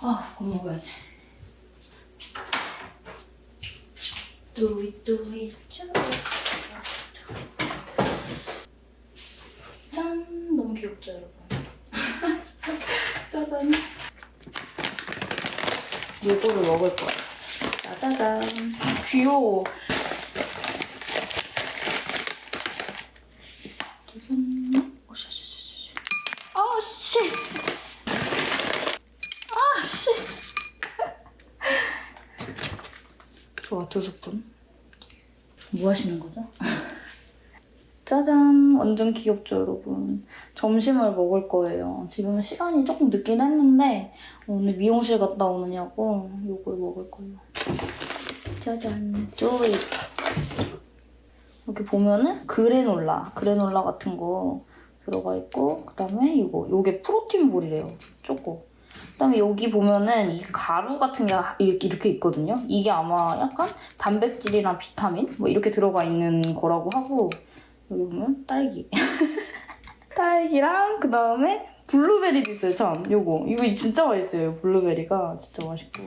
아, 밥 먹어야지. 뚜이 뚜이 쭈. 짠! 너무 귀엽죠, 여러분? 짜잔. 요거를 먹을 거야. 짜자잔. 귀여워. 짜잔. 오샤샤샤샤. 아, 씨! 아, 씨! 좋아, 두 스푼. 뭐 하시는 거죠? 짜잔! 완전 귀엽죠, 여러분? 점심을 먹을 거예요. 지금 시간이 조금 늦긴 했는데 오늘 미용실 갔다 오느냐고 이걸 먹을 거예요. 짜잔! 쪼이! 여기 보면은 그래놀라, 그래놀라 같은 거 들어가 있고 그다음에 이거, 요게 프로틴 볼이래요. 초코. 그다음에 여기 보면은 이 가루 같은 게 이렇게, 있거든요. 이게 아마 약간 단백질이랑 비타민 뭐 이렇게 들어가 있는 거라고 하고 여기 보면 딸기. 딸기랑 그다음에 블루베리도 있어요. 참 요거 이거 진짜 맛있어요. 블루베리가 진짜 맛있고.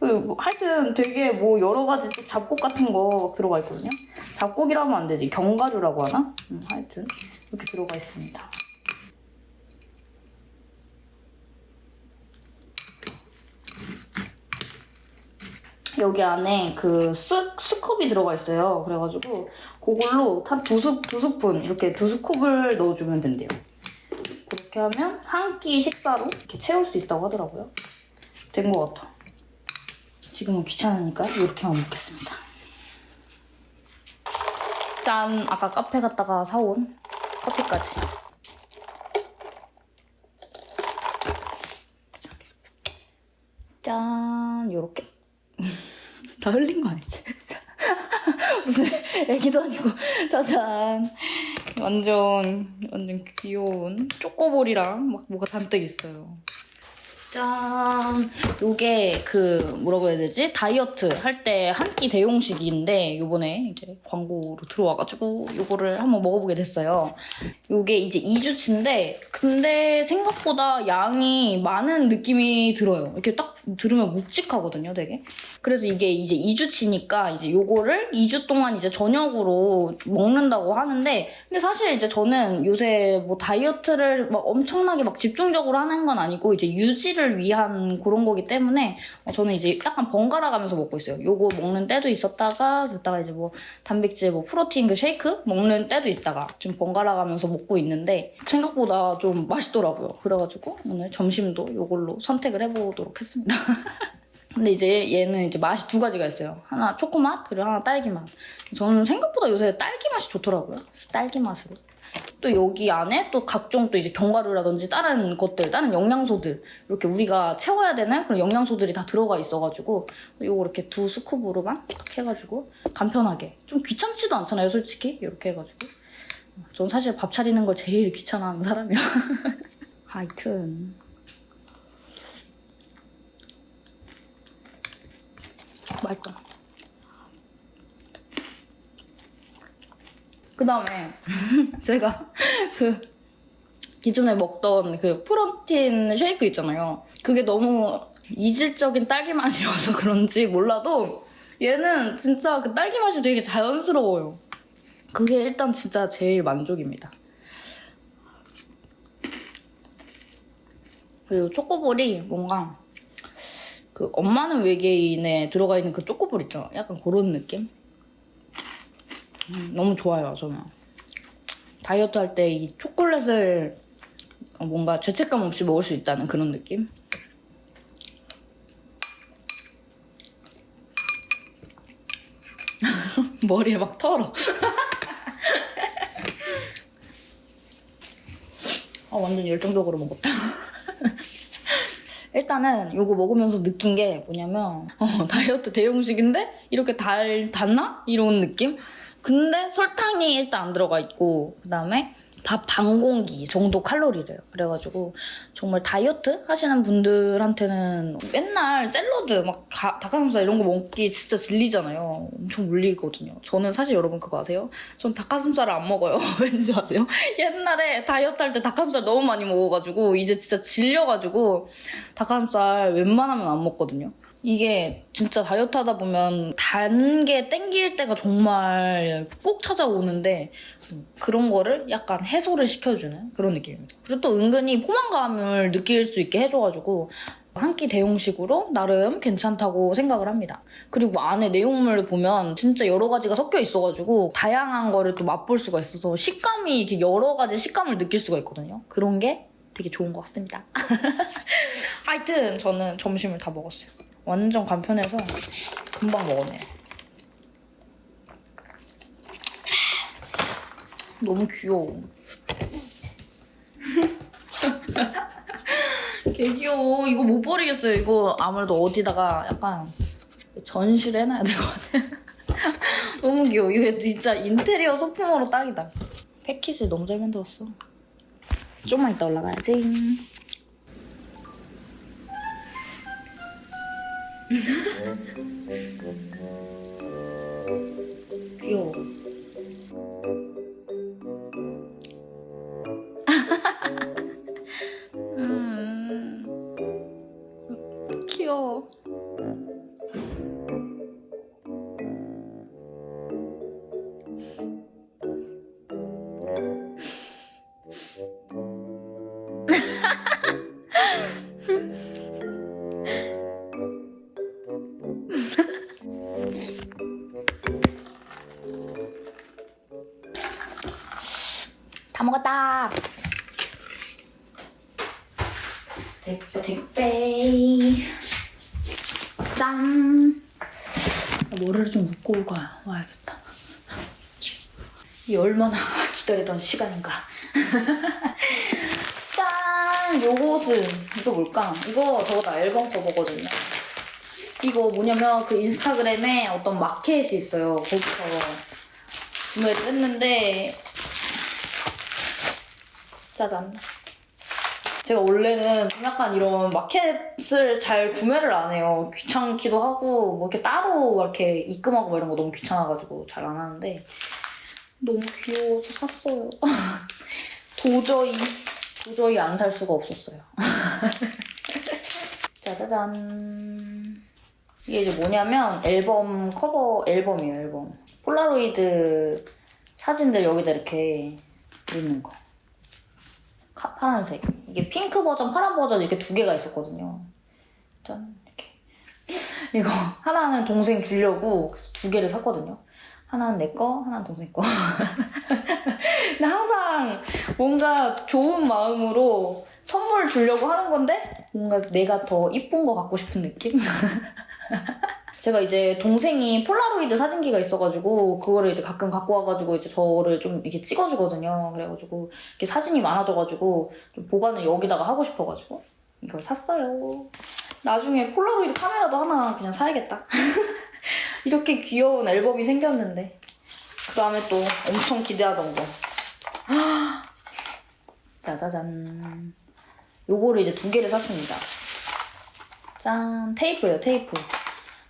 뭐 하여튼 되게 뭐 여러 가지 또 잡곡 같은 거 들어가 있거든요. 잡곡이라면 안 되지. 견과류라고 하나? 음, 하여튼 이렇게 들어가 있습니다. 여기 안에 그 스, scoop이 들어가 있어요. 그래가지고 그걸로 한두 스, 두 스푼 이렇게 두 scoop을 넣어주면 된대요. 그렇게 하면 한 끼 식사로 이렇게 채울 수 있다고 하더라고요. 된 것 같아. 지금은 귀찮으니까 이렇게만 먹겠습니다. 짠! 아까 카페 갔다가 사온 커피까지. 짠! 요렇게. 다 흘린 거 아니지? 무슨 애기도 아니고. 짜잔. 완전 완전 귀여운 초코볼이랑 막 뭐가 잔뜩 있어요 짠. 요게 그 뭐라고 해야 되지? 다이어트 할 때 한 끼 대용식인데 요번에 이제 광고로 들어와가지고 요거를 한번 먹어보게 됐어요. 요게 이제 2주치인데 근데 생각보다 양이 많은 느낌이 들어요. 이렇게 딱 들으면 묵직하거든요 되게. 그래서 이게 이제 2주치니까 이제 요거를 2주 동안 이제 저녁으로 먹는다고 하는데 근데 사실 이제 저는 요새 뭐 다이어트를 막 엄청나게 막 집중적으로 하는 건 아니고 이제 유지를 위한 그런 거기 때문에 어, 저는 이제 약간 번갈아 가면서 먹고 있어요. 요거 먹는 때도 있었다가 그러다가 이제 뭐 단백질 뭐 프로틴 그 쉐이크 먹는 때도 있다가 좀 번갈아 가면서 먹고 있는데 생각보다 좀 맛있더라고요. 그래가지고 오늘 점심도 요걸로 선택을 해보도록 했습니다. 근데 이제 얘는 이제 맛이 두 가지가 있어요. 하나 초코맛, 그리고 하나 딸기 맛. 저는 생각보다 요새 딸기 맛이 좋더라고요. 딸기 맛으로. 또 여기 안에 또 각종 또 이제 견과류라든지 다른 것들, 다른 영양소들 이렇게 우리가 채워야 되는 그런 영양소들이 다 들어가 있어가지고 요거 이렇게 두 스쿱으로만 딱 해가지고 간편하게. 좀 귀찮지도 않잖아요, 솔직히. 이렇게 해가지고. 전 사실 밥 차리는 걸 제일 귀찮아하는 사람이라. 하여튼. 맛있다. 그 다음에 제가 그 기존에 먹던 그 프로틴 쉐이크 있잖아요. 그게 너무 이질적인 딸기 맛이어서 그런지 몰라도 얘는 진짜 그 딸기 맛이 되게 자연스러워요. 그게 일단 진짜 제일 만족입니다. 그리고 초코볼이 뭔가 그 엄마는 외계인에 들어가 있는 그 초코볼 있죠? 약간 그런 느낌? 음, 너무 좋아요, 저는. 다이어트 할 때 이 초콜릿을 뭔가 죄책감 없이 먹을 수 있다는 그런 느낌? 머리에 막 털어. 아, 완전 열정적으로 먹었다. 일단은 이거 먹으면서 느낀 게 뭐냐면 어, 다이어트 대용식인데 이렇게 달, 달나? 이런 느낌? 근데 설탕이 일단 안 들어가 있고 그 다음에 밥 반 공기 정도 칼로리래요. 그래가지고 정말 다이어트 하시는 분들한테는 맨날 샐러드 막 가- 닭가슴살 이런 거 먹기 진짜 질리잖아요. 엄청 물리거든요. 저는 사실 여러분 그거 아세요? 전 닭가슴살을 안 먹어요. 왠지 아세요? 옛날에 다이어트 할 때 닭가슴살 너무 많이 먹어가지고 이제 진짜 질려가지고 닭가슴살 웬만하면 안 먹거든요. 이게 진짜 다이어트 하다 보면 단 게 땡길 때가 정말 꼭 찾아오는데 그런 거를 약간 해소를 시켜주는 그런 느낌입니다. 그리고 또 은근히 포만감을 느낄 수 있게 해줘가지고 한 끼 대용식으로 나름 괜찮다고 생각을 합니다. 그리고 안에 내용물을 보면 진짜 여러 가지가 섞여 있어가지고 다양한 거를 또 맛볼 수가 있어서 식감이 이렇게 여러 가지 식감을 느낄 수가 있거든요. 그런 게 되게 좋은 것 같습니다. 하여튼 저는 점심을 다 먹었어요. 완전 간편해서 금방 먹었네요. 너무 귀여워. 개 귀여워. 이거 못 버리겠어요. 이거 아무래도 어디다가 약간 전시를 해놔야 될 것 같아. 너무 귀여워. 이거 진짜 인테리어 소품으로 딱이다. 패키지 너무 잘 만들었어. 좀만 이따 올라가야지. 귀여워. 택배. 짠. 뭐를 좀 묶고 올 거야. 와야겠다. 이 얼마나 기다리던 시간인가. 짠! 요것은 이거 뭘까? 이거 저거 다 앨범 커버거든요. 이거 뭐냐면 그 인스타그램에 어떤 마켓이 있어요. 거기서 구매를 했는데 짜잔. 제가 원래는 좀 약간 이런 마켓을 잘 구매를 안 해요. 귀찮기도 하고, 뭐 이렇게 따로 이렇게 입금하고 뭐 이런 거 너무 귀찮아가지고 잘 안 하는데, 너무 귀여워서 샀어요. 도저히, 도저히 안 살 수가 없었어요. 짜자잔. 이게 이제 뭐냐면 앨범 커버 앨범이에요, 앨범. 폴라로이드 사진들 여기다 이렇게 넣는 거. 카- 파란색. 이게 핑크 버전, 파란 버전 이렇게 두 개가 있었거든요. 짠, 이렇게. 이거 하나는 동생 주려고 그래서 두 개를 샀거든요. 하나는 내 거, 하나는 동생 거. 근데 항상 뭔가 좋은 마음으로 선물 주려고 하는 건데 뭔가 내가 더 이쁜 거 갖고 싶은 느낌? 제가 이제 동생이 폴라로이드 사진기가 있어가지고 그거를 이제 가끔 갖고 와가지고 이제 저를 좀 이렇게 찍어주거든요. 그래가지고 이렇게 사진이 많아져가지고 좀 보관을 여기다가 하고 싶어가지고 이걸 샀어요. 나중에 폴라로이드 카메라도 하나 그냥 사야겠다. 이렇게 귀여운 앨범이 생겼는데 그 다음에 또 엄청 기대하던 거. 짜자잔. 요거를 이제 두 개를 샀습니다. 짠 테이프예요 테이프.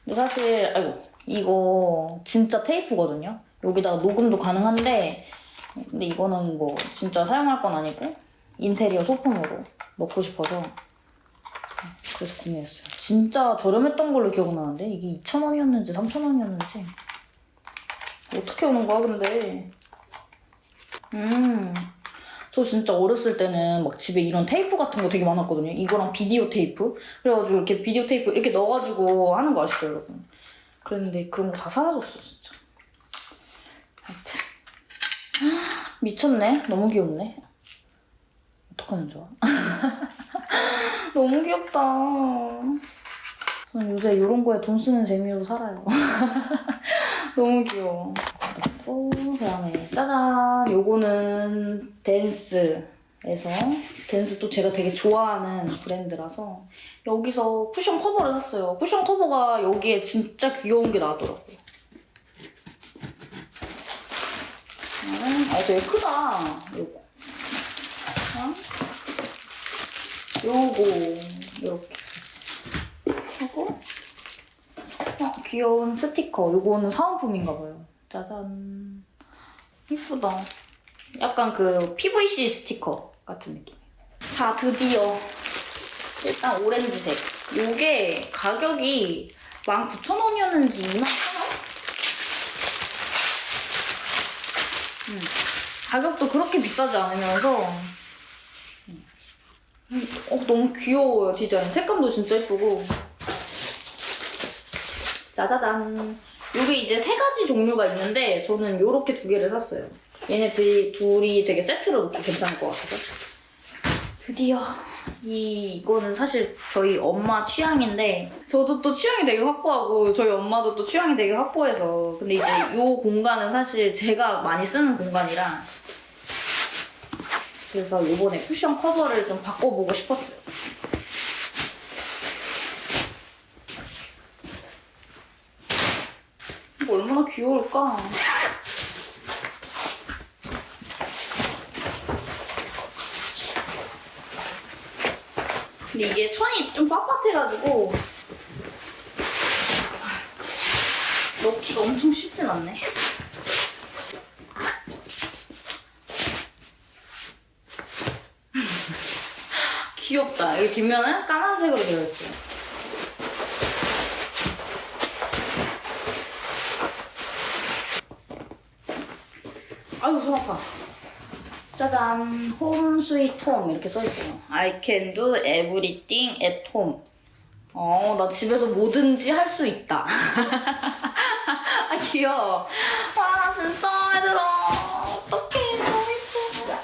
근데 사실 아이고 이거 진짜 테이프거든요. 여기다가 녹음도 가능한데 근데 이거는 뭐 진짜 사용할 건 아니고 인테리어 소품으로 넣고 싶어서 그래서 구매했어요. 진짜 저렴했던 걸로 기억나는데 이게 2,000원이었는지 3,000원이었는지 어떻게 오는 거야 근데 음. 저 진짜 어렸을 때는 막 집에 이런 테이프 같은 거 되게 많았거든요. 이거랑 비디오 테이프. 그래가지고 이렇게 비디오 테이프 이렇게 넣어가지고 하는 거 아시죠, 여러분? 그랬는데 그런 거 다 사라졌어, 진짜. 하여튼. 미쳤네. 너무 귀엽네. 어떡하면 좋아? 너무 귀엽다. 저는 요새 이런 거에 돈 쓰는 재미로 살아요. 너무 귀여워. 그리고 그다음에 짜잔 요거는 댄스에서 댄스 또 제가 되게 좋아하는 브랜드라서 여기서 쿠션 커버를 샀어요. 쿠션 커버가 여기에 진짜 귀여운 게 나왔더라고요. 음, 아 되게 크다. 요거 요거 이렇게 하고 어, 귀여운 스티커. 요거는 사은품인가 봐요. 짜잔. 이쁘다. 약간 그 PVC 스티커 같은 느낌. 자, 드디어 일단 오렌지색. 요게 가격이 19,000원이었는지 21,000원? 음, 가격도 그렇게 비싸지 않으면서 음, 어, 너무 귀여워요, 디자인. 색감도 진짜 예쁘고. 짜자잔. 요게 이제 세 가지 종류가 있는데 저는 요렇게 두 개를 샀어요. 얘네들이 둘이 되게 세트로 놓기 괜찮을 것 같아서. 드디어 이 이거는 사실 저희 엄마 취향인데 저도 또 취향이 되게 확고하고 저희 엄마도 또 취향이 되게 확고해서 근데 이제 요 공간은 사실 제가 많이 쓰는 공간이라 그래서 이번에 쿠션 커버를 좀 바꿔보고 싶었어요. 이거 얼마나 귀여울까? 근데 이게 천이 좀 빳빳해가지고 넣기가 엄청 쉽진 않네. 귀엽다. 여기 뒷면은 까만색으로 되어 있어요. 아유, 손 아파. 짜잔, 홈 스위트 홈 이렇게 써있어요. I can do everything at home. 어, 나 집에서 뭐든지 할 수 있다. 아, 귀여워. 와, 진짜 마음에 들어. 어떡해, 너무 예뻐.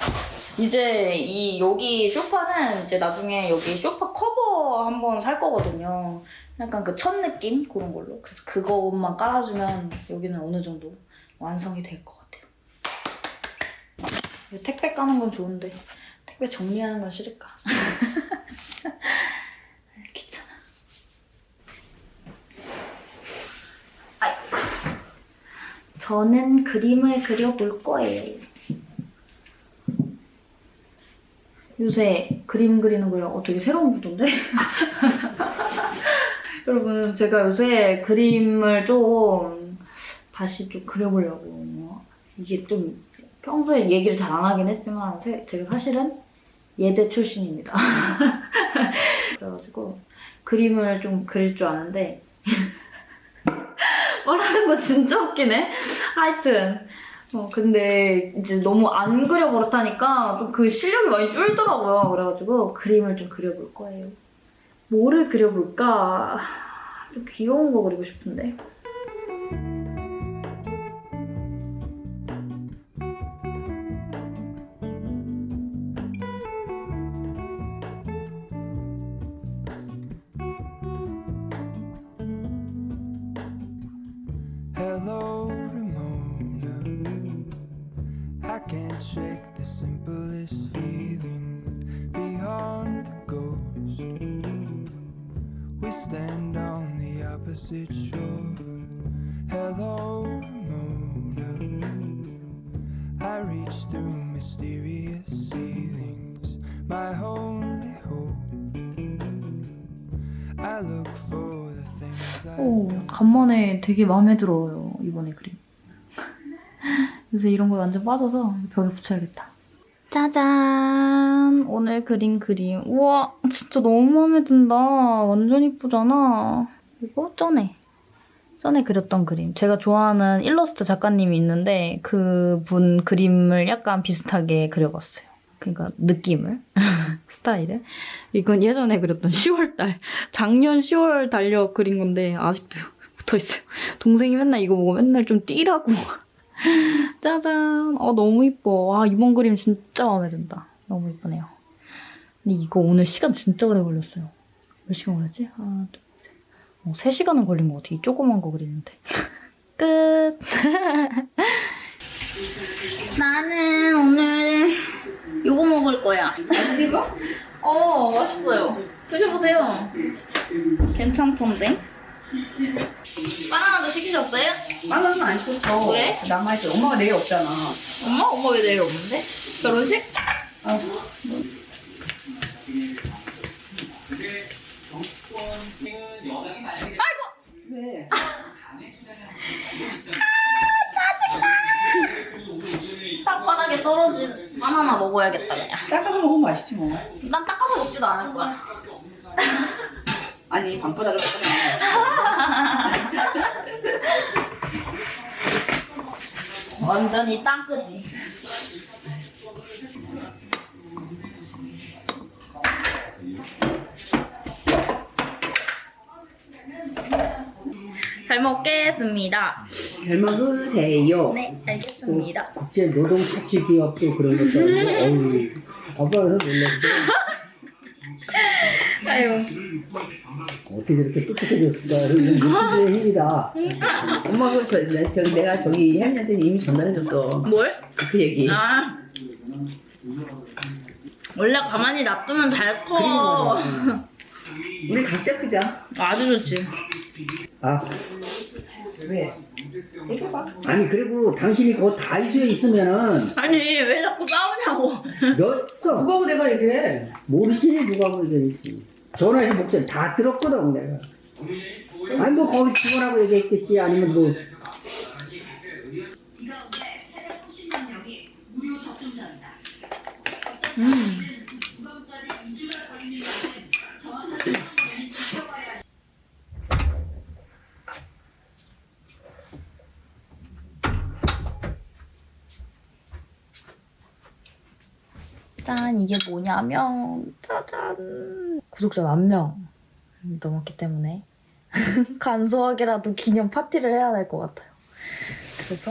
이제 이 여기 쇼파는 이제 나중에 여기 쇼파 커버 한번 살 거거든요. 약간 그천 느낌? 그런 걸로. 그래서 그것만 깔아주면 여기는 어느 정도 완성이 될 것 같아요. 택배 까는 건 좋은데 택배 정리하는 건 싫을까? 귀찮아. 아이고. 저는 그림을 그려볼 거예요. 요새 그림 그리는 거요. 어, 되게 새로운 구도인데? 여러분, 제가 요새 그림을 좀 다시 좀 그려보려고. 이게 좀 평소에 얘기를 잘 안 하긴 했지만 세- 제가 사실은 예대 출신입니다. 그래가지고 그림을 좀 그릴 줄 아는데 말하는 거 진짜 웃기네. 하여튼 어, 근데 이제 너무 안 그려버릇하니까 좀 그 실력이 많이 줄더라고요. 그래가지고 그림을 좀 그려볼 거예요. 뭐를 그려볼까? 좀 귀여운 거 그리고 싶은데. 오, 간만에 되게 마음에 들어요, 이번에 그림. 요새 이런 거 완전 빠져서 벽에 붙여야겠다. 짜잔! 오늘 그린 그림. 우와, 진짜 너무 마음에 든다. 완전 이쁘잖아. 이거 전에. 전에 그렸던 그림. 제가 좋아하는 일러스트 작가님이 있는데 그분 그림을 약간 비슷하게 그려봤어요. 그러니까 느낌을, 스타일을. 이건 예전에 그렸던 10월달, 작년 10월 달력 그린 건데 아직도 붙어있어요. 동생이 맨날 이거 보고 맨날 좀 뛰라고. 짜잔. 어, 너무 이뻐. 와, 이번 그림 진짜 마음에 든다. 너무 이쁘네요. 근데 이거 오늘 시간 진짜 오래 걸렸어요. 몇 시간 걸렸지? 하나, 둘, 셋. 어, 3시간은 걸린 것 같아. 이 조그만 거 그리는데. 끝. 나는 오늘 먹을 거야. 이거? 어, 맛있어요. 드셔보세요. 괜찮던데? 바나나도 시키셨어요? 바나나 안 줬어. 왜? 남아있어. 엄마가 내일 없잖아. 엄마? 엄마 왜 내일 없는데? 결혼식? 왜? 땅바닥에 떨어진 바나나 먹어야겠다 그냥. 닦아서 먹으면 맛있지 뭐. 난 닦아서 먹지도 않을 거야. 아니 방바닥을. 완전히 땅끄지. 잘 먹겠습니다. 잘 먹으세요. 네, 알겠습니다. 국제 노동 착취 기업도 그런 아니고, 어우, 아빠가 놀랐어. 아유, 어떻게 이렇게 똑똑해졌을까? 무시의 힘이다. 엄마가 저, 내- 저 내가 저기 혜민한테 이미 전화해줬어. 뭘? 그 얘기. 아. 원래 가만히 놔두면 잘 커. 우리 각자 크자. 아주 좋지. 아, 왜? 얘기해봐. 아니, 그리고 당신이 그 다이소에 있으면은, 아니, 왜 자꾸 싸우냐고. 몇, 써. 누가고 내가 얘기해? 모르지, 누가 보이지. 전화해서 목소리 다 들었거든, 내가. 아니, 뭐, 거기 직원하고 얘기했겠지, 아니면 뭐, 음. 짠 이게 뭐냐면 짜잔 구독자 만 명 넘었기 때문에 간소하게라도 기념 파티를 해야 될 것 같아요. 그래서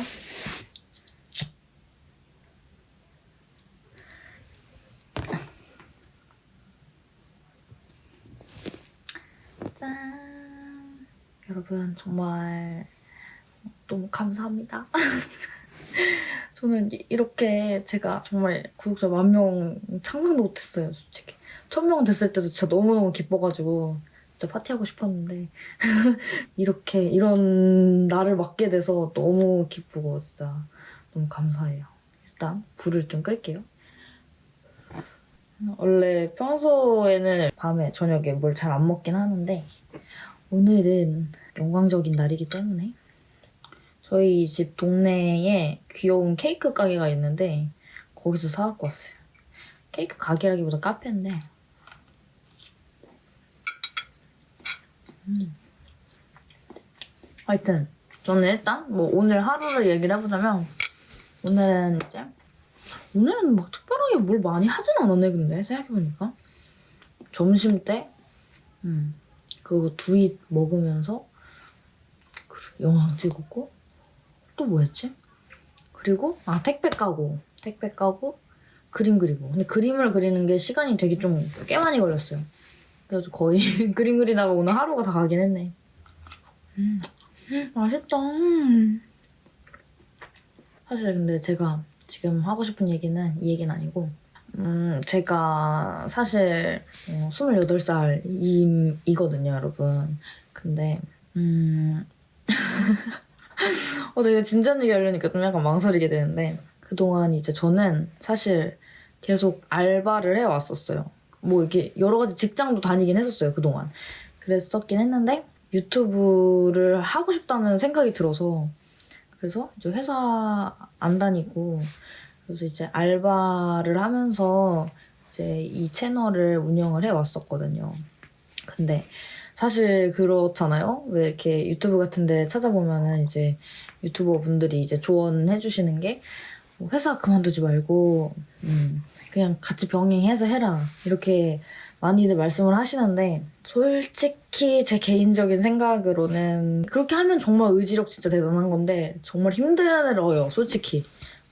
짠 여러분 정말 너무 감사합니다. 저는 이- 이렇게 제가 정말 구독자 만 명 상상도 못했어요, 솔직히. 천 명 됐을 때도 진짜 너무너무 기뻐가지고 진짜 파티하고 싶었는데 이렇게 이런 날을 맞게 돼서 너무 기쁘고 진짜 너무 감사해요. 일단 불을 좀 끌게요. 원래 평소에는 밤에 저녁에 뭘 잘 안 먹긴 하는데 오늘은 영광적인 날이기 때문에 저희 집 동네에 귀여운 케이크 가게가 있는데 거기서 사갖고 왔어요. 케이크 가게라기보다 카페인데 음. 하여튼 저는 일단 뭐 오늘 하루를 얘기를 해보자면 오늘은 이제 오늘은 막 특별하게 뭘 많이 하진 않았네 근데 생각해보니까 점심 때 음, 그거 두잇 먹으면서 영상 찍었고 또 뭐였지? 그리고 아 택배 까고. 택배 까고 그림 그리고. 근데 그림을 그리는 게 시간이 되게 좀 꽤 많이 걸렸어요. 그래서 거의 그림 그리다가 오늘 하루가 다 가긴 했네. 음, 맛있다. 음. 사실 근데 제가 지금 하고 싶은 얘기는 이 얘기는 아니고 음, 제가 사실 어, 28살이거든요, 여러분. 근데, 음, 어, 되게 진지한 얘기 하려니까 좀 약간 망설이게 되는데, 그동안 이제 저는 사실 계속 알바를 해왔었어요. 뭐 이렇게 여러 가지 직장도 다니긴 했었어요, 그동안. 그랬었긴 했는데, 유튜브를 하고 싶다는 생각이 들어서, 그래서 이제 회사 안 다니고, 그래서 이제 알바를 하면서 이제 이 채널을 운영을 해왔었거든요. 근데 사실 그렇잖아요. 왜 이렇게 유튜브 같은데 찾아보면은 이제 유튜버 분들이 이제 조언해 주시는 게뭐 회사 그만두지 말고 음, 그냥 같이 병행해서 해라 이렇게 많이들 말씀을 하시는데 솔직히 제 개인적인 생각으로는 그렇게 하면 정말 의지력 진짜 대단한 건데 정말 힘들어요 솔직히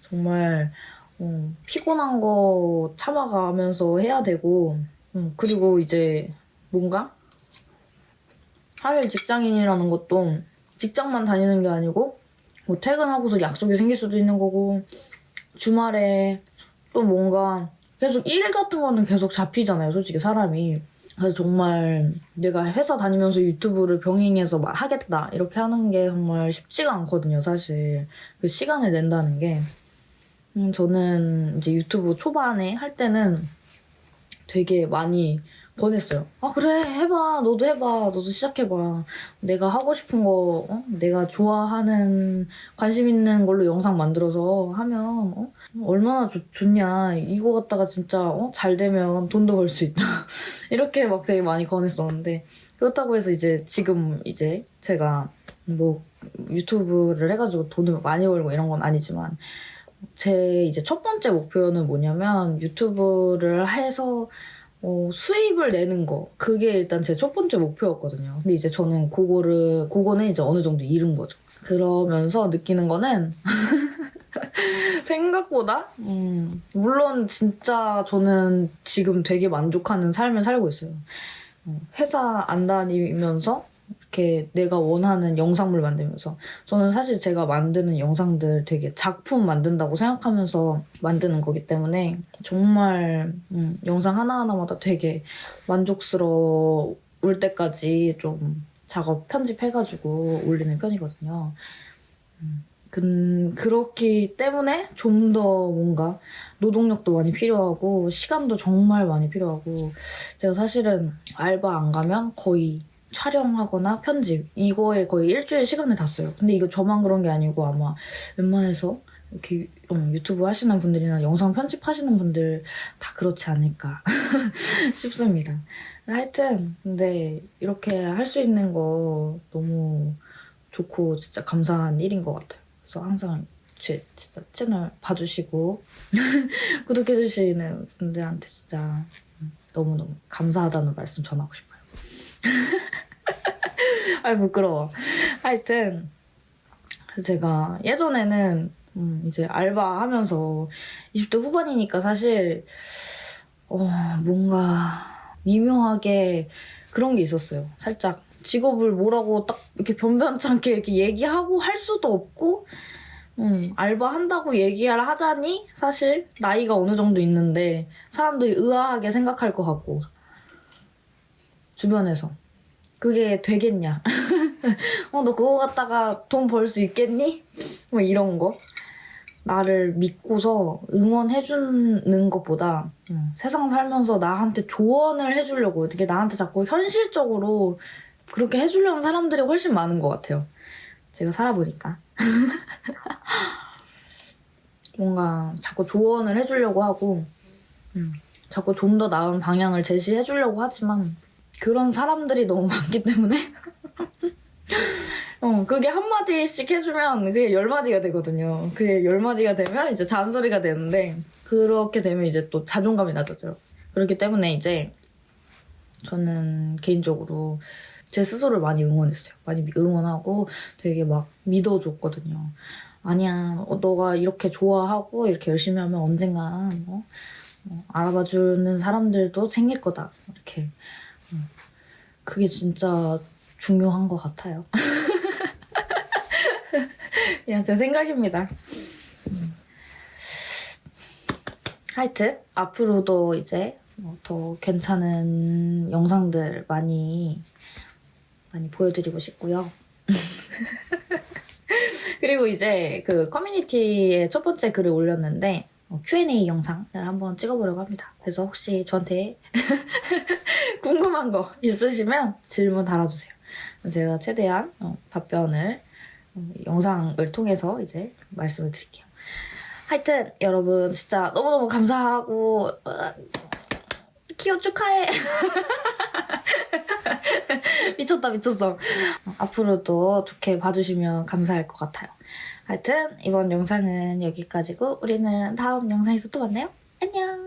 정말 어, 피곤한 거 참아가면서 해야 되고 음, 그리고 이제 뭔가 하일 직장인이라는 것도 직장만 다니는 게 아니고 뭐 퇴근하고서 약속이 생길 수도 있는 거고 주말에 또 뭔가 계속 일 같은 거는 계속 잡히잖아요 솔직히 사람이. 그래서 정말 내가 회사 다니면서 유튜브를 병행해서 막 하겠다 이렇게 하는 게 정말 쉽지가 않거든요 사실. 그 시간을 낸다는 게. 음, 저는 이제 유튜브 초반에 할 때는 되게 많이 권했어요. 아 그래 해봐 너도 해봐 너도 시작해봐 내가 하고 싶은 거 어? 내가 좋아하는 관심 있는 걸로 영상 만들어서 하면 어? 얼마나 좋, 좋냐 이거 갖다가 진짜 어? 잘 되면 돈도 벌 수 있다 이렇게 막 되게 많이 권했었는데 그렇다고 해서 이제 지금 이제 제가 뭐 유튜브를 해가지고 돈을 많이 벌고 이런 건 아니지만 제 이제 첫 번째 목표는 뭐냐면 유튜브를 해서 어, 수입을 내는 거 그게 일단 제 첫 번째 목표였거든요. 근데 이제 저는 그거를 그거는 이제 어느 정도 이룬 거죠. 그러면서 느끼는 거는 생각보다 음, 물론 진짜 저는 지금 되게 만족하는 삶을 살고 있어요. 어, 회사 안 다니면서 이렇게 내가 원하는 영상물 만들면서 저는 사실 제가 만드는 영상들 되게 작품 만든다고 생각하면서 만드는 거기 때문에 정말 음, 영상 하나하나마다 되게 만족스러울 때까지 좀 작업 편집해가지고 올리는 편이거든요. 음, 그, 그렇기 때문에 좀 더 뭔가 노동력도 많이 필요하고 시간도 정말 많이 필요하고 제가 사실은 알바 안 가면 거의 촬영하거나 편집 이거에 거의 일주일 시간을 다 써요. 근데 이거 저만 그런 게 아니고 아마 웬만해서 이렇게 어, 유튜브 하시는 분들이나 영상 편집하시는 분들 다 그렇지 않을까 싶습니다. 하여튼 근데 이렇게 할 수 있는 거 너무 좋고 진짜 감사한 일인 것 같아요. 그래서 항상 제 진짜 채널 봐주시고 구독해주시는 분들한테 진짜 너무너무 감사하다는 말씀 전하고 싶어요. 아이 부끄러워. 하여튼 제가 예전에는 음, 이제 알바하면서 20대 후반이니까 사실 어, 뭔가 미묘하게 그런 게 있었어요. 살짝 직업을 뭐라고 딱 이렇게 변변찮게 이렇게 얘기하고 할 수도 없고 음, 알바한다고 얘기를 하자니 사실 나이가 어느 정도 있는데 사람들이 의아하게 생각할 것 같고 주변에서. 그게 되겠냐? 어 너 그거 갖다가 돈 벌 수 있겠니? 뭐 이런 거. 나를 믿고서 응원해주는 것보다 음, 세상 살면서 나한테 조언을 해주려고 어떻게 나한테 자꾸 현실적으로 그렇게 해주려는 사람들이 훨씬 많은 것 같아요. 제가 살아보니까. 뭔가 자꾸 조언을 해주려고 하고 음, 자꾸 좀 더 나은 방향을 제시해주려고 하지만 그런 사람들이 너무 많기 때문에 어, 그게 한마디씩 해주면 그게 열마디가 되거든요. 그게 열마디가 되면 이제 잔소리가 되는데 그렇게 되면 이제 또 자존감이 낮아져요. 그렇기 때문에 이제 저는 개인적으로 제 스스로를 많이 응원했어요. 많이 응원하고 되게 막 믿어줬거든요. 아니야, 어, 너가 이렇게 좋아하고 이렇게 열심히 하면 언젠간 어? 어, 알아봐주는 사람들도 생길 거다. 이렇게. 음. 그게 진짜 중요한 것 같아요. 그냥 제 생각입니다. 음. 하여튼 앞으로도 이제 뭐더 괜찮은 영상들 많이 많이 보여드리고 싶고요. 그리고 이제 그 커뮤니티에 첫 번째 글을 올렸는데 어, Q&A 영상을 한번 찍어보려고 합니다. 그래서 혹시 저한테 궁금한 거 있으시면 질문 달아주세요. 제가 최대한 어, 답변을 어, 영상을 통해서 이제 말씀을 드릴게요. 하여튼 여러분 진짜 너무너무 감사하고 어, 키오 축하해. 미쳤다 미쳤어. 어, 앞으로도 좋게 봐주시면 감사할 것 같아요. 하여튼 이번 영상은 여기까지고 우리는 다음 영상에서 또 만나요. 안녕!